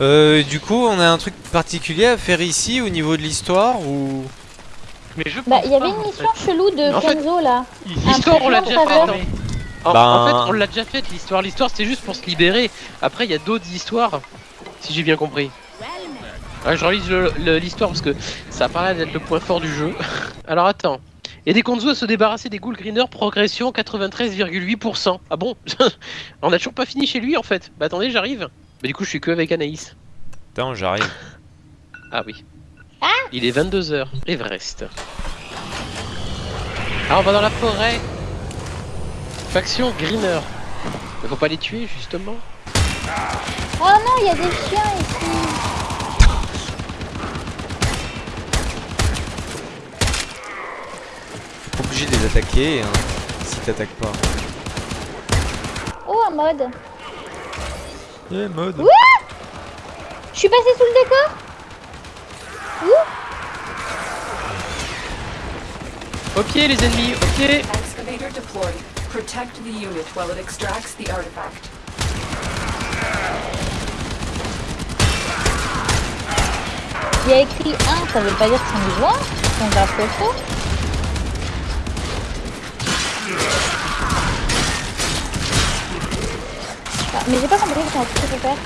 Euh, du coup, on a un truc particulier à faire ici au niveau de l'histoire ou? Mais je Bah, il y avait une mission fait. chelou de En fait- Kenzo là. L'histoire, on l'a déjà faite. En, Ben- en fait, on l'a déjà faite l'histoire. L'histoire, c'est juste pour se libérer. Après, il y a d'autres histoires, si j'ai bien compris. Ouais, je relise l'histoire parce que ça a l'air d'être le point fort du jeu. Alors attends. Aider Konzo à se débarrasser des Ghoul Greener, progression 93,8%. Ah bon? On a toujours pas fini chez lui en fait. Bah attendez, j'arrive. Bah du coup, je suis que avec Anaïs. Attends, j'arrive. Ah oui. Il est 22h, Everest. Ah, on va dans la forêt. Faction Greener. Mais faut pas les tuer justement. Oh non, il y a des chiens ici. T'es obligé de les attaquer hein, si t'attaques pas. Oh, un mode. Eh, mode. Je suis passé sous le décor Au pied les ennemis, au pied Excavator deployed. Protect the unit while it extracts the artifact. Il y a écrit 1, ça veut pas dire qu'ils sont besoin. Ils sont grave costauds. Mais j'ai pas compris comment tu peux faire.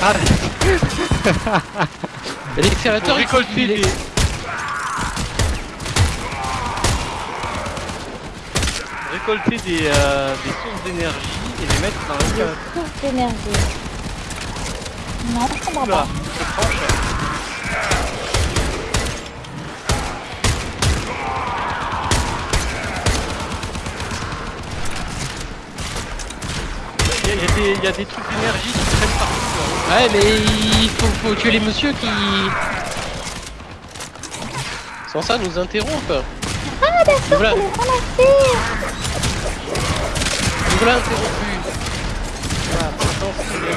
L'excavateur Pour est des... Récolter des, euh, des sources d'énergie et les mettre dans Des l'escalator. sources d'énergie. Non, je comprends pas. prends Il y, a- y des- il y a des trucs d'énergie qui traînent partout. là. Ouais mais il faut, faut tuer les messieurs qui... Sans ça nous interrompent. Ah d'accord, Nous voilà, nous voilà interrompus. Ah, bien.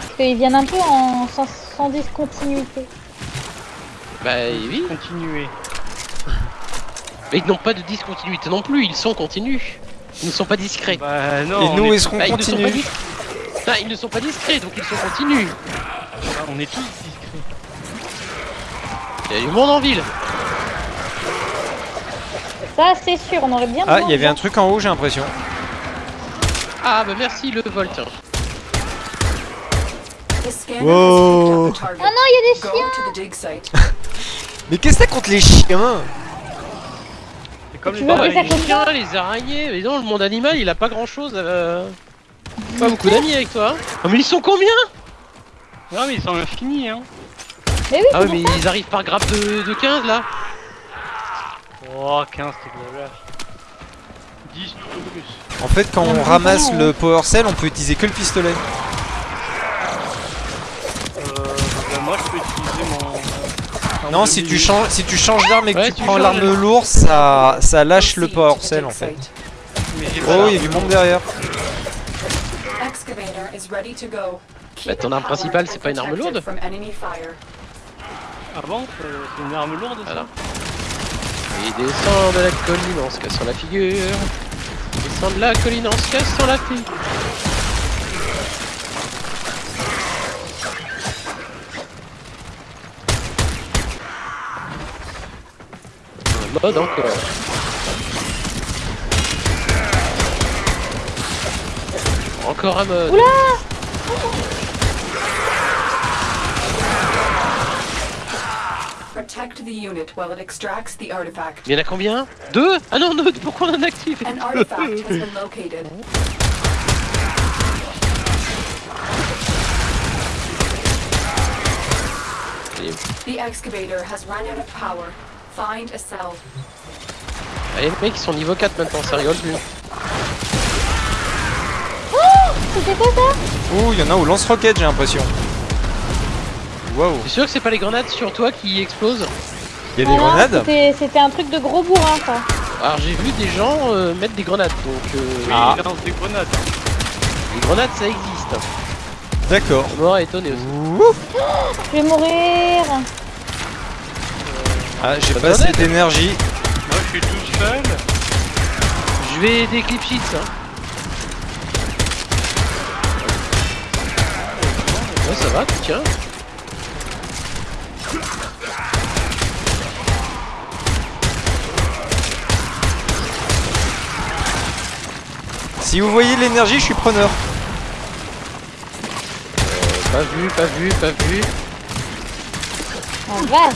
Parce qu'ils viennent un peu en sans, sans discontinuité. Bah oui, Continuez. Mais ils n'ont pas de discontinuité non plus, ils sont continus. Ils ne sont pas discrets. Bah non, Et nous, est, est-ce qu'on Bah, ils ne sont pas continue dis- Ah, ils ne sont pas discrets, donc ils sont continus. on est tous discrets. Il y a du monde en ville. Ça, c'est sûr, on aurait bien Ah, il y avait un truc en haut, j'ai l'impression. Ah bah merci le picked up the target. Ah non, il y a des chiens. Mais qu'est-ce que t'as contre les chiens? Comme Tu les veux que ça les coûte chiens, les araignées, mais non, le monde animal, il a pas grand chose. Pas beaucoup d'amis avec toi. Oh, mais ils sont combien? Non mais ils sont infinis hein. Mais oui, Ah c'est ouais, mais ça. ils arrivent par grappe de, de 15 là. Oh 15 t'es de la 10 tout au plus. En fait, quand on ramasse le power cell, on peut utiliser que le pistolet. Non, si tu changes, si tu changes d'arme et que Ouais, tu tu prends l'arme lourde, ça, ça lâche le the cell dig en fait. Oh, il y a du monde derrière. Bah, ton arme principale, c'est pas une arme lourde from enemy fire. Ah bon C'est c'est une arme lourde ça Voilà. Il descend de la colline en se cassant la figure. Il descend de la colline en se cassant la figure. Un mode encore. Encore un mode. Protect the unit while it extracts the artifact. Il y en a combien? Deux? Ah non, deux Pourquoi on en active? The excavator has run out of power. Find a cell. Allez, les mecs, ils sont niveau 4 maintenant, ça rigole plus. C'était quoi ça Oh, il y en a au lance-roquette, j'ai l'impression. Waouh, T'es sûr que c'est pas les grenades sur toi qui explosent il y a des Ah grenades c'était- un truc de gros bourrin ça. Alors j'ai vu des gens euh, mettre des grenades, donc euh, Oui, Ah. des grenades. les grenades ça existe. D'accord. Ça m'aurait étonné aussi. Ouh. Je vais mourir. Ah, j'ai Pas assez d'énergie. Moi je suis tout seul. Je vais aider Clip Sheets. Hein. Ouais, ça va, tiens. Si vous voyez l'énergie, je suis preneur. Pas vu, pas vu, pas vu. En vache.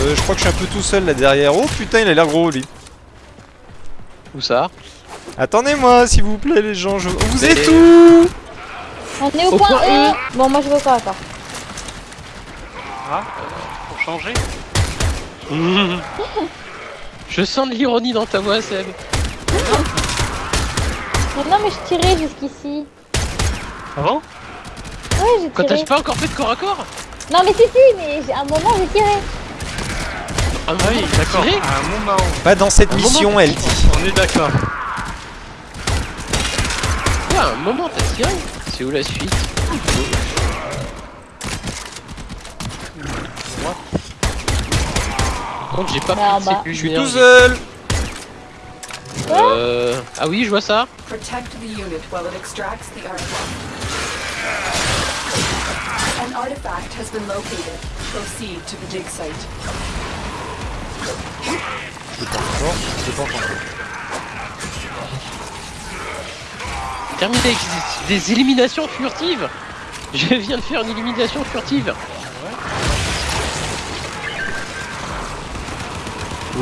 Euh, je crois que je suis un peu tout seul là derrière. Oh putain, il a l'air gros lui. Où ça Attendez-moi, s'il vous plaît, les gens. Je... Vous Mais- êtes où On est au, Au point, point E. E. Bon, moi je au point encore. Ah, pour changer Je sens de l'ironie dans ta voix, Seb. Non, mais je tirais jusqu'ici. Ah bon? Ouais, j'ai Quand t'as pas encore fait de corps à corps Non, mais si, si, mais j'ai- à un moment j'ai tiré. Ah Ah oui, d'accord. un moment, Pas dans cette Un mission, elle dit. on est d'accord. Ouais, à un moment t'as tiré. C'est où la suite Par contre, j'ai pas Bah, pris de bah. Je suis tout seul. Euh... Ah oui, je vois ça. Protect the unit while it extracts the artifact. An artifact has been located. Proceed to the dig site. Terminé avec des, des éliminations furtives. Je viens de faire une élimination furtive.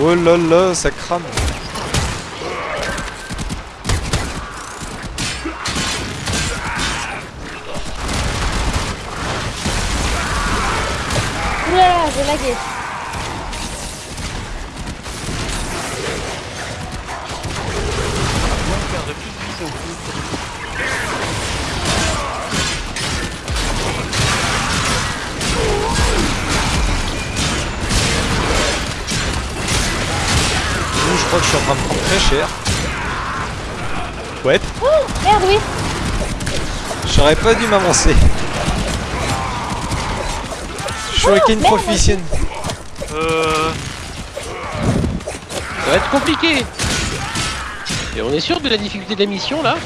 Oh là là, ça crame. Oulala, j'ai lagué. Je crois que je suis en train de prendre très cher. Ouais, Merde, oui. j'aurais pas dû m'avancer. Shuriken merde. Proficient. Euh... Ça va être compliqué. Et on est sûr de la difficulté de la mission là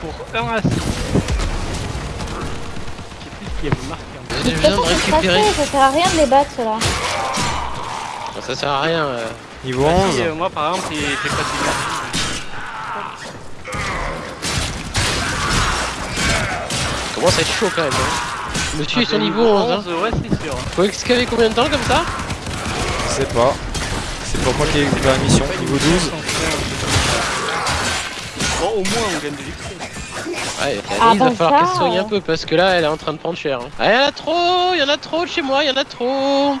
Pour 1 à 6. Qui est plus qui a marqué en J'ai besoin de c'est récupérer. ça sert à rien de les battre, ceux-là. Bon, ça sert à rien. euh. Niveau Bah, 11. si, euh, moi par exemple, j'ai pas d'énergie. Commence à être chaud quand même. Hein. Le tuer Ah, son niveau 11. Hein. ouais, c'est sûr. Faut excaver combien de temps comme ça? Je sais pas. C'est pas moi qui ai ouvert la mission. Niveau 12. Bon, au moins on gagne de l'XP. Ouais, Ah, il va bon, falloir qu'elle se soigne un peu parce que là elle est en train de prendre cher. hein. Ah, il y en a trop, il y en a trop de chez moi, il y en a trop.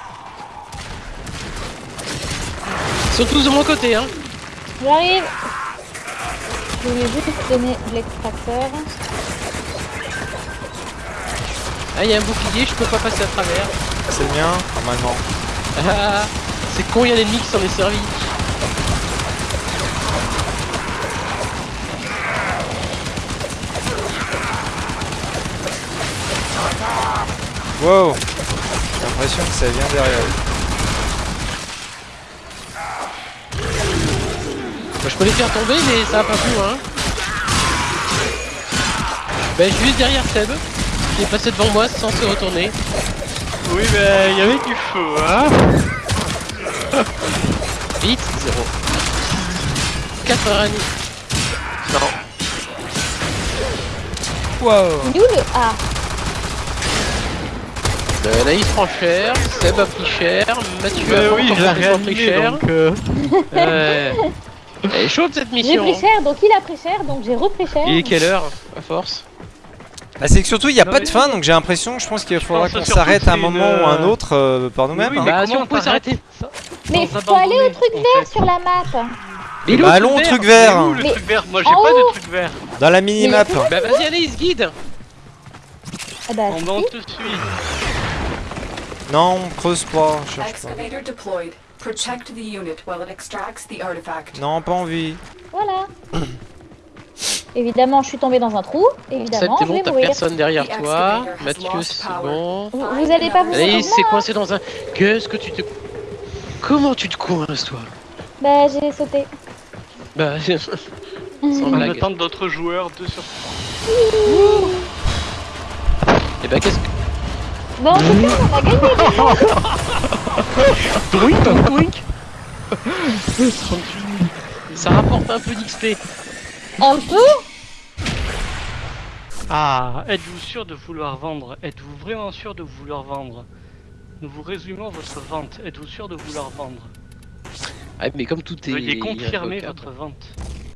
Ils sont tous de mon côté hein. J'arrive. Je vais juste donner l'extracteur. Ah il y a un bouclier, je peux pas passer à travers. C'est le mien Normalement. Ah, c'est con, il y a l'ennemi qui s'en est servi. Wow J'ai l'impression que ça vient derrière. Bah, je peux les faire tomber mais ça va pas plus hein. Bah je suis juste derrière Seb. Il est passé devant moi sans se retourner. Oui, mais il y avait du feu, hein. Vite, 0. 4h30. Non. Wow Il est où le A Euh, Naïs prend cher, Seb a pris cher, Mathieu a oui, pris cher. donc. euh, Ouais. Elle est chaude cette J'ai mission. pris hein. cher, donc il a pris cher, donc j'ai repris cher. Il est quelle heure à force? Bah, c'est que surtout il n'y a Non, pas de fin donc j'ai l'impression je pense qu'il faudra qu'on s'arrête à un moment une, ou un euh, autre euh, par nous-mêmes. oui, hein. mais Bah, si on t'arrêtes s'arrêter. Mais faut aller au truc vert sur la map. Mais il Bah allons au truc Mais vert où le Mais- truc vert Moi j'ai en pas haut. de truc vert. Dans la mini-map. Bah vas-y Anaïs, guide Ah bah, On monte tout de suite. Non, on creuse pas, je cherche pas. Non, pas envie. Voilà. Évidemment, je suis tombée dans un trou. Évidemment, je bon, t'as personne derrière toi. Mathieu, c'est bon. Vous, vous allez pas vous mettre c'est coincé dans un... Qu'est-ce que tu te... Comment tu te coinces toi Bah, j'ai sauté. Bah... Sans blague. attente d'autres joueurs, 2 sur Et bah qu'est-ce que. Bon, en tout cas, on a gagné. Doink, doink Ça rapporte un peu d'XP. Un peu Ah, êtes-vous sûr de vouloir vendre? Êtes-vous vraiment sûr de vouloir vendre? Nous vous résumons votre vente. Êtes-vous sûr de vouloir vendre? Ah, mais comme tout est. Veuillez confirmer votre vente.